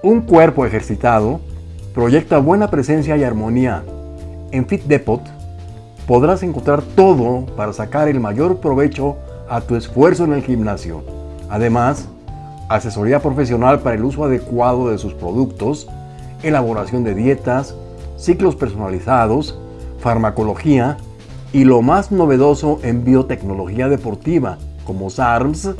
Un cuerpo ejercitado proyecta buena presencia y armonía. En Fit Depot podrás encontrar todo para sacar el mayor provecho a tu esfuerzo en el gimnasio. Además, asesoría profesional para el uso adecuado de sus productos, elaboración de dietas, ciclos personalizados, farmacología y lo más novedoso en biotecnología deportiva como SARMS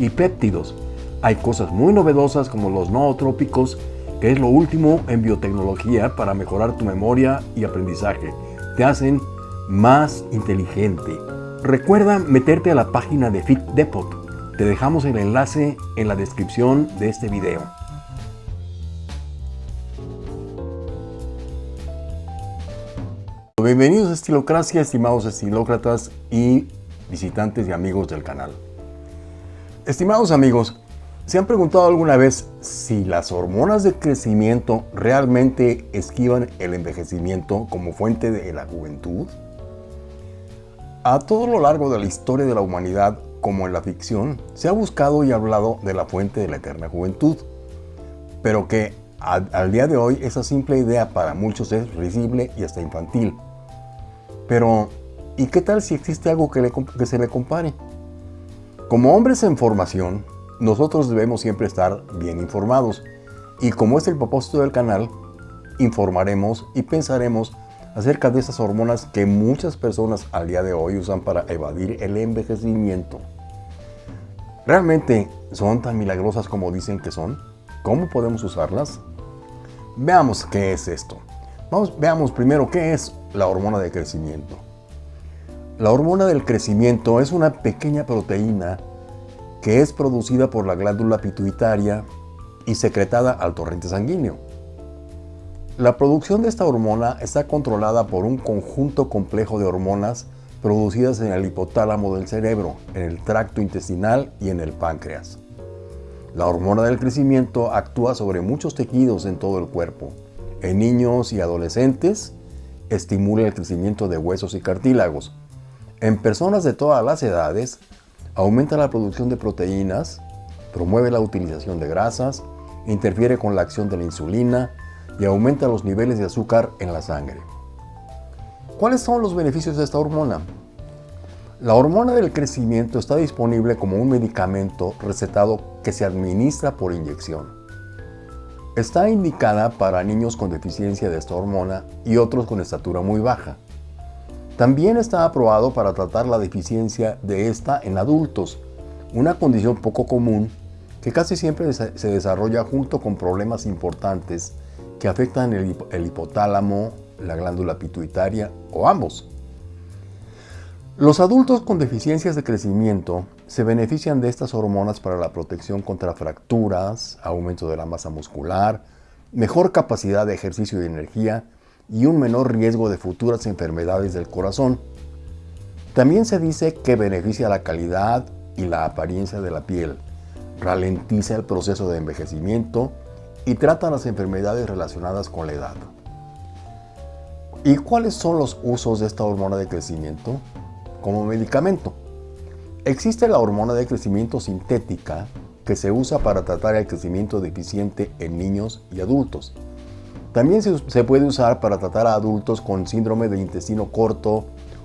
y péptidos. Hay cosas muy novedosas como los nootrópicos, que es lo último en biotecnología para mejorar tu memoria y aprendizaje. Te hacen más inteligente. Recuerda meterte a la página de Fit Depot. Te dejamos el enlace en la descripción de este video. Bienvenidos a Estilocracia, estimados estilócratas y visitantes y amigos del canal. Estimados amigos, ¿se han preguntado alguna vez si las hormonas de crecimiento realmente esquivan el envejecimiento como fuente de la juventud? A todo lo largo de la historia de la humanidad, como en la ficción, se ha buscado y hablado de la fuente de la eterna juventud, pero que al, día de hoy esa simple idea para muchos es risible y hasta infantil. Pero, ¿y qué tal si existe algo que, se le compare? Como hombres en formación, nosotros debemos siempre estar bien informados. Y como es el propósito del canal, informaremos y pensaremos acerca de esas hormonas que muchas personas al día de hoy usan para evadir el envejecimiento. ¿Realmente son tan milagrosas como dicen que son? ¿Cómo podemos usarlas? Veamos qué es esto. Vamos, veamos primero qué es la hormona de crecimiento. La hormona del crecimiento es una pequeña proteína que es producida por la glándula pituitaria y secretada al torrente sanguíneo. La producción de esta hormona está controlada por un conjunto complejo de hormonas producidas en el hipotálamo del cerebro, en el tracto intestinal y en el páncreas. La hormona del crecimiento actúa sobre muchos tejidos en todo el cuerpo. En niños y adolescentes estimula el crecimiento de huesos y cartílagos. En personas de todas las edades, aumenta la producción de proteínas, promueve la utilización de grasas, interfiere con la acción de la insulina y aumenta los niveles de azúcar en la sangre. ¿Cuáles son los beneficios de esta hormona? La hormona del crecimiento está disponible como un medicamento recetado que se administra por inyección. Está indicada para niños con deficiencia de esta hormona y otros con estatura muy baja. También está aprobado para tratar la deficiencia de esta en adultos, una condición poco común que casi siempre se desarrolla junto con problemas importantes que afectan el, hipotálamo, la glándula pituitaria o ambos. Los adultos con deficiencias de crecimiento se benefician de estas hormonas para la protección contra fracturas, aumento de la masa muscular, mejor capacidad de ejercicio y energía y un menor riesgo de futuras enfermedades del corazón. También se dice que beneficia la calidad y la apariencia de la piel, ralentiza el proceso de envejecimiento y trata las enfermedades relacionadas con la edad. ¿Y cuáles son los usos de esta hormona de crecimiento? como medicamento. Existe la hormona de crecimiento sintética que se usa para tratar el crecimiento deficiente en niños y adultos. También se, puede usar para tratar a adultos con síndrome de intestino corto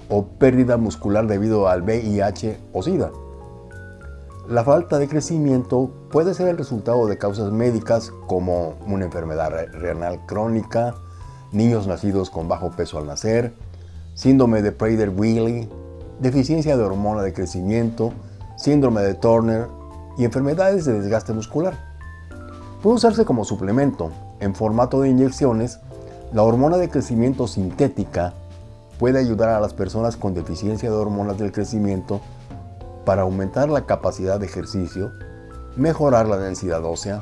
o pérdida muscular debido al VIH o SIDA. La falta de crecimiento puede ser el resultado de causas médicas como una enfermedad renal crónica, niños nacidos con bajo peso al nacer, síndrome de Prader-Willi, deficiencia de hormona de crecimiento, síndrome de Turner y enfermedades de desgaste muscular. Puede usarse como suplemento. En formato de inyecciones, la hormona de crecimiento sintética puede ayudar a las personas con deficiencia de hormonas del crecimiento para aumentar la capacidad de ejercicio, mejorar la densidad ósea,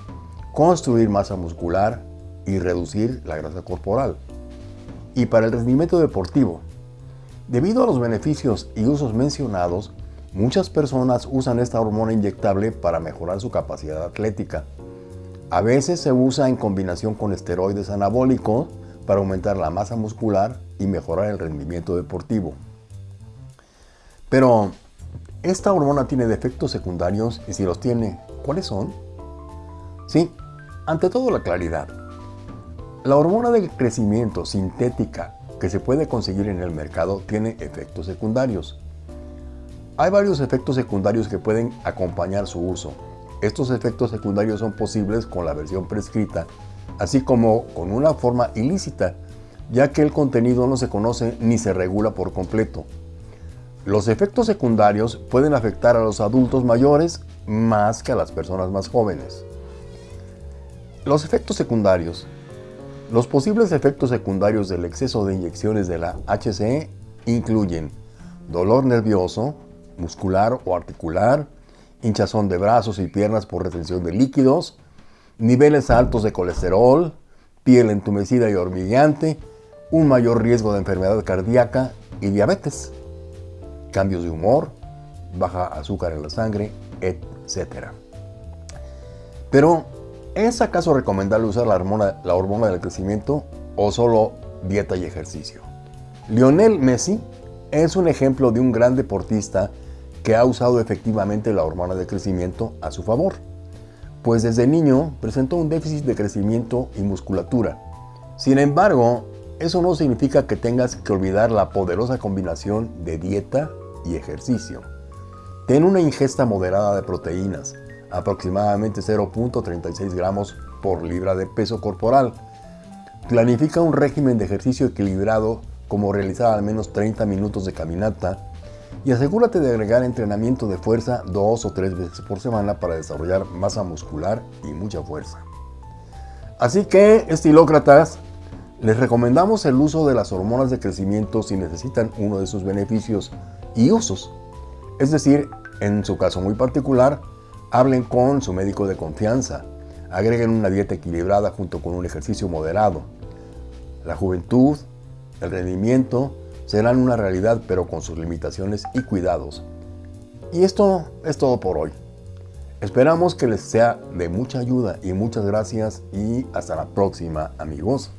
construir masa muscular y reducir la grasa corporal. Y para el rendimiento deportivo, Debido a los beneficios y usos mencionados, muchas personas usan esta hormona inyectable para mejorar su capacidad atlética. A veces se usa en combinación con esteroides anabólicos para aumentar la masa muscular y mejorar el rendimiento deportivo. Pero, ¿esta hormona tiene defectos secundarios? Y si los tiene, ¿cuáles son? Sí, Ante todo la claridad. La hormona del crecimiento sintética que se puede conseguir en el mercado tiene efectos secundarios. Hay varios efectos secundarios que pueden acompañar su uso. Estos efectos secundarios son posibles con la versión prescrita, así como con una forma ilícita, ya que el contenido no se conoce ni se regula por completo. Los efectos secundarios pueden afectar a los adultos mayores más que a las personas más jóvenes. Los efectos secundarios los posibles efectos secundarios del exceso de inyecciones de la HCE incluyen dolor nervioso, muscular o articular, hinchazón de brazos y piernas por retención de líquidos, niveles altos de colesterol, piel entumecida y hormigueante, un mayor riesgo de enfermedad cardíaca y diabetes, cambios de humor, baja azúcar en la sangre, etc. Pero ¿Es acaso recomendable usar la hormona, la hormona del crecimiento o solo dieta y ejercicio? Lionel Messi es un ejemplo de un gran deportista que ha usado efectivamente la hormona del crecimiento a su favor, pues desde niño presentó un déficit de crecimiento y musculatura. Sin embargo, eso no significa que tengas que olvidar la poderosa combinación de dieta y ejercicio. Ten una ingesta moderada de proteínas, aproximadamente 0.36 gramos por libra de peso corporal. Planifica un régimen de ejercicio equilibrado como realizar al menos 30 minutos de caminata y asegúrate de agregar entrenamiento de fuerza dos o tres veces por semana para desarrollar masa muscular y mucha fuerza. Así que, estilócratas, les recomendamos el uso de las hormonas de crecimiento si necesitan uno de sus beneficios y usos. Es decir, en su caso muy particular, Hablen con su médico de confianza. Agreguen una dieta equilibrada junto con un ejercicio moderado. La juventud, el rendimiento serán una realidad pero con sus limitaciones y cuidados. Y esto es todo por hoy. Esperamos que les sea de mucha ayuda y muchas gracias y hasta la próxima amigos.